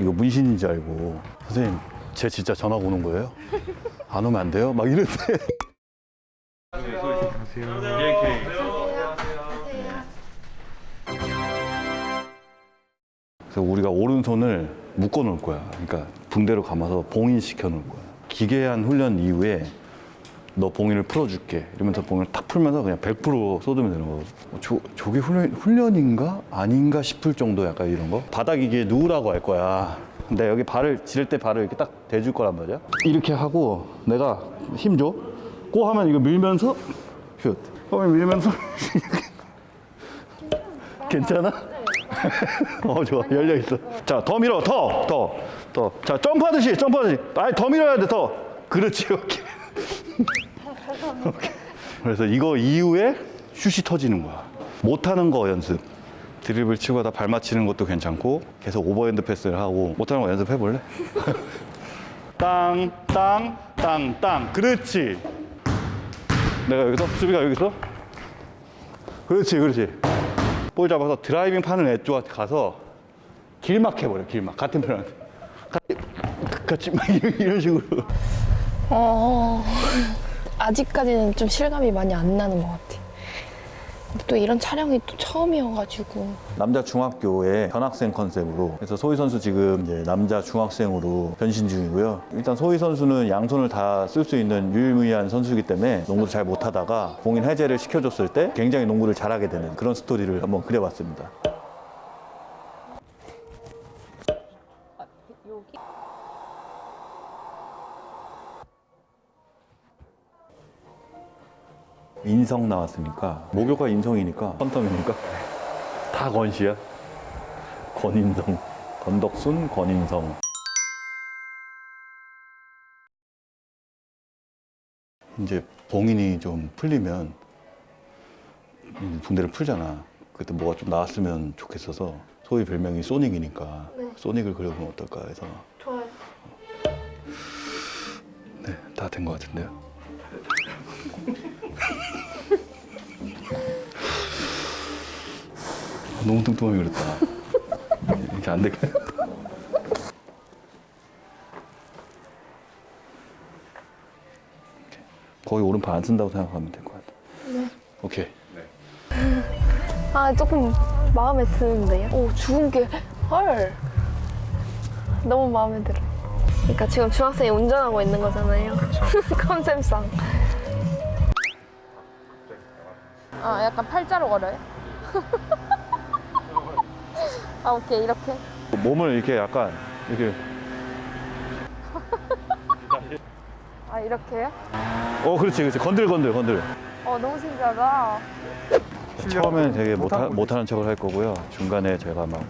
이거 문신인 줄 알고 선생님 제 진짜 전화 오는 거예요? 안 오면 안 돼요? 막 이랬대 그래서 우리가 오른손을 묶어 놓을 거야 그러니까 붕대로 감아서 봉인시켜 놓을 거야 기괴한 훈련 이후에 너 봉인을 풀어줄게. 이러면서 봉인을 탁 풀면서 그냥 100% 쏟으면 되는 거고 저, 저게 훈련, 훈련인가? 아닌가 싶을 정도 약간 이런 거? 바닥 이게 누우라고 할 거야. 근데 여기 발을 지를 때 발을 이렇게 딱 대줄 거란 말이야. 이렇게 하고 내가 힘줘. 꼬 하면 이거 밀면서 슛. 하면 밀면서. 괜찮아? 어 좋아. 열려 있어. 자 더 밀어. 더 더 더 자 점프하듯이 점프하듯이. 아니 더 밀어야 돼더 그렇지 오케이 오케이. 그래서 이거 이후에 슛이 터지는 거야 못하는 거 연습 드립을 치고 하다 발 맞히는 것도 괜찮고 계속 오버핸드 패스를 하고 못하는 거 연습해 볼래? 땅, 땅, 땅, 땅. 그렇지. 내가 여기서 수비가 여기서 그렇지, 그렇지. 볼 잡아서 드라이빙 파는 애 쪽한테 가서 길막 해버려, 길막. 같은 편한테. 같이, 같이 막 이런 식으로. 어, 아직까지는 좀 실감이 많이 안 나는 것 같아. 또 이런 촬영이 또 처음이어가지고. 남자 중학교의 전학생 컨셉으로 그래서 소희 선수 지금 이제 남자 중학생으로 변신 중이고요. 일단 소희 선수는 양손을 다 쓸 수 있는 유일무이한 선수이기 때문에 농구를 잘 못하다가 공인 해제를 시켜줬을 때 굉장히 농구를 잘하게 되는 그런 스토리를 한번 그려봤습니다. 인성 나왔으니까 목요가 인성이니까 펀텀이니까. 다 건시야. 권인성. 건덕순 권인성. 이제 봉인이 좀 풀리면 붕대를 풀잖아. 그때 뭐가 좀 나왔으면 좋겠어서 소위 별명이 소닉이니까 소닉을 그려보면 어떨까 해서. 좋아요. 네다 된 것 같은데요 너무 뚱뚱하게 그렸다. 이렇게 안 되게. 거의 오른팔 안 쓴다고 생각하면 될 것 같아. 네. 오케이. 아, 조금 마음에 드는데요? 오, 죽은 게, 헐. 너무 마음에 들어. 그러니까 지금 중학생이 운전하고 있는 거잖아요. 컨셉상. 아, 약간 팔자로 걸어요? 아, 오케이, 이렇게. 몸을 이렇게 약간 이렇게. 아, 이렇게요? 어, 그렇지, 그렇지. 건들, 건들, 건들. 어, 너무 신기하다. 처음엔 되게 못하, 못하는 척을 할 거고요. 중간에 제가 막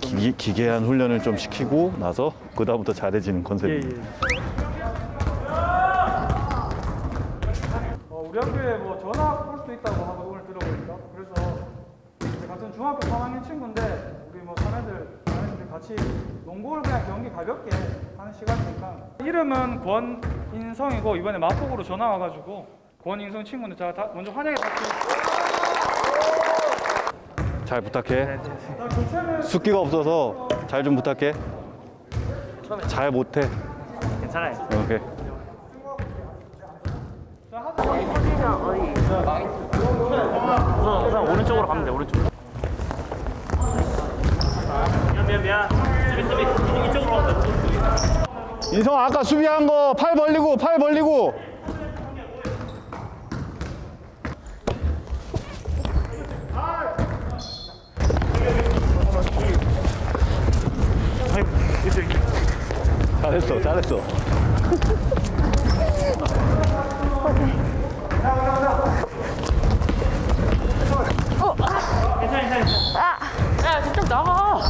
기, 기괴한 훈련을 좀 시키고 나서 그 다음부터 잘해지는 컨셉입니다. 어, 우리 학교에 뭐 전학 올 수도 있다고 하고 오늘 들어보니까 그래서 이제 같은 중학교 3학년 친구인데 우리 뭐 사내들 사내들 같이 농구를 그냥 경기 가볍게 하는 시간이니까 이름은 권인성이고 이번에 마포구로 전화 와가지고 권인성 친구는 제가 다 먼저 환영해 드릴게요. 잘 부탁해. 숫기가 없어서 잘 좀 부탁해. 잘 못해. 괜찮아요. 오케이. 우선, 우선 오른쪽으로 가면 돼, 오른쪽. 인성 아까 수비한 거 팔 벌리고 팔 벌리고. 잘했어, 잘했어. 괜찮아, 괜찮아. 야, 저쪽 나가.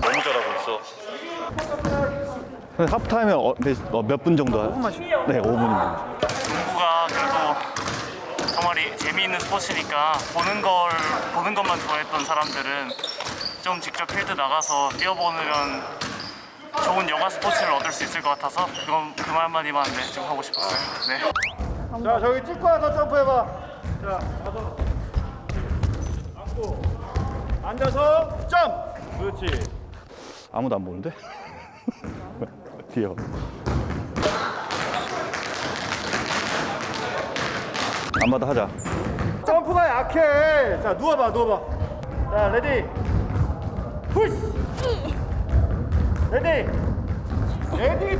너무 잘하고 있어. 하프타임에 어, 몇분 정도? 5분만 쉬요. 네, 5분입니다. 농구가 그래도 정말이 재미있는 스포츠니까 보는 걸 보는 것만 좋아했던 사람들은 좀 직접 필드 나가서 뛰어보면 좋은 여가 스포츠를 얻을 수 있을 것 같아서 그건 그 말만이만 네, 좀 하고 싶었어요. 네. 자 저기 찍고 와서 점프해봐 자 가서 앉아서 점. 그렇지. 아무도 안 보는데? 봐. 안 받아 하자. 점프가 약해. 자 누워봐 누워봐. 자 Ready. Push. Ready. Ready.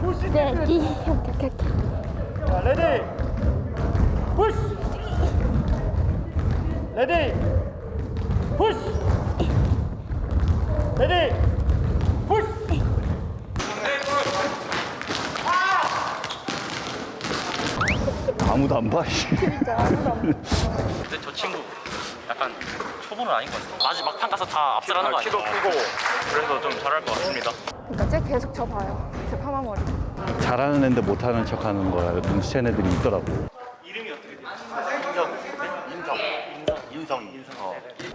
Push. 네, 이렇게. 자 ready. Push. Ready. Push. Ready. 아무도 안 봐. 씨. 근데 저 친구 약간 초보는 아닌 것 같아요. 아직 막판 가서 다 압살하는 거 아니에요? 키도 크고 그래서 좀 잘할 것 같습니다. 그러니까 쟤 계속 저 봐요. 제 파마 머리. 잘하는 애인데 못하는 척하는 거야. 눈치챈 애들이 있더라고.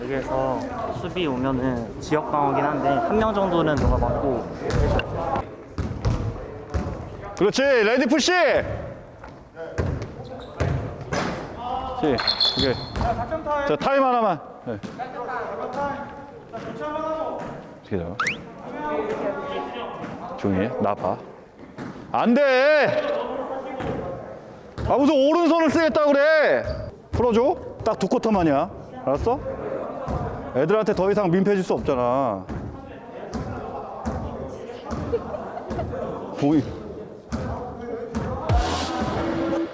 여기에서 수비 오면은 지역 방어긴 한데 한 명 정도는 누가 맞고 그렇지. Ready push. 시. 오케이. 자, 작전 타임. 자 타임 하나만. 네. 어떻게 잡아? 조용히 해. 나 봐. 안 돼! 아, 무슨 오른손을 쓰겠다 그래! 풀어줘? 딱 두 쿼터만이야. 알았어? 애들한테 더 이상 민폐 줄 수 없잖아. 보이.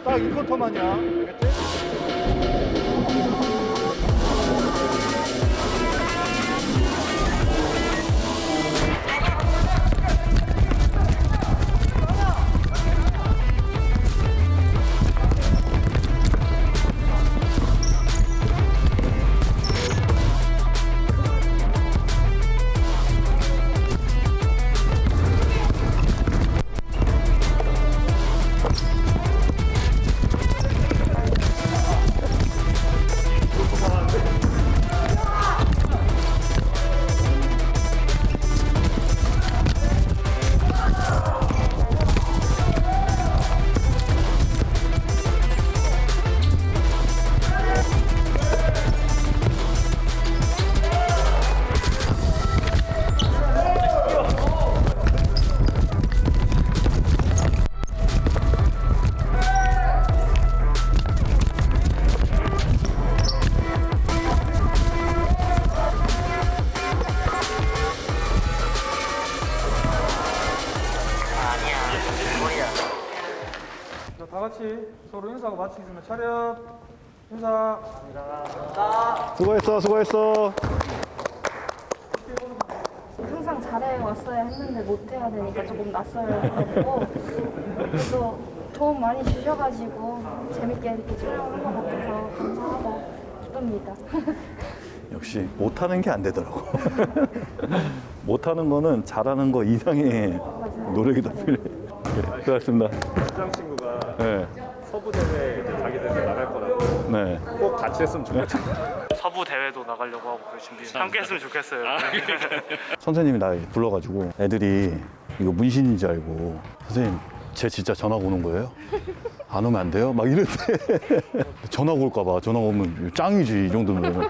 딱이 쿼터만이 인사하고 마치겠습니다. 차렷. 인사. 수고했어, 수고했어. 항상 잘해 왔어야 했는데 못 해야 되니까 조금 낯설고 그래도 도움 많이 주셔가지고 재밌게 이렇게 촬영한 것 같아서 감사하고 기쁩니다. 역시 못하는 게 안 되더라고. 못하는 거는 잘하는 거 이상의 노력이 더 필요해. 네, 수고하셨습니다. 네, 서부 대회 이제 자기들 나갈 거라고 네. 꼭 같이 했으면 좋겠다. 서부 대회도 나가려고 하고 그럴 준비. 함께 했으면 좋겠어요. 선생님이 나 불러가지고 애들이 이거 문신인 줄 알고 선생님 쟤 진짜 전화 오는 거예요? 안 오면 안 돼요? 막 이랬대. 전화 올까 봐. 전화 오면 짱이지 이 정도면.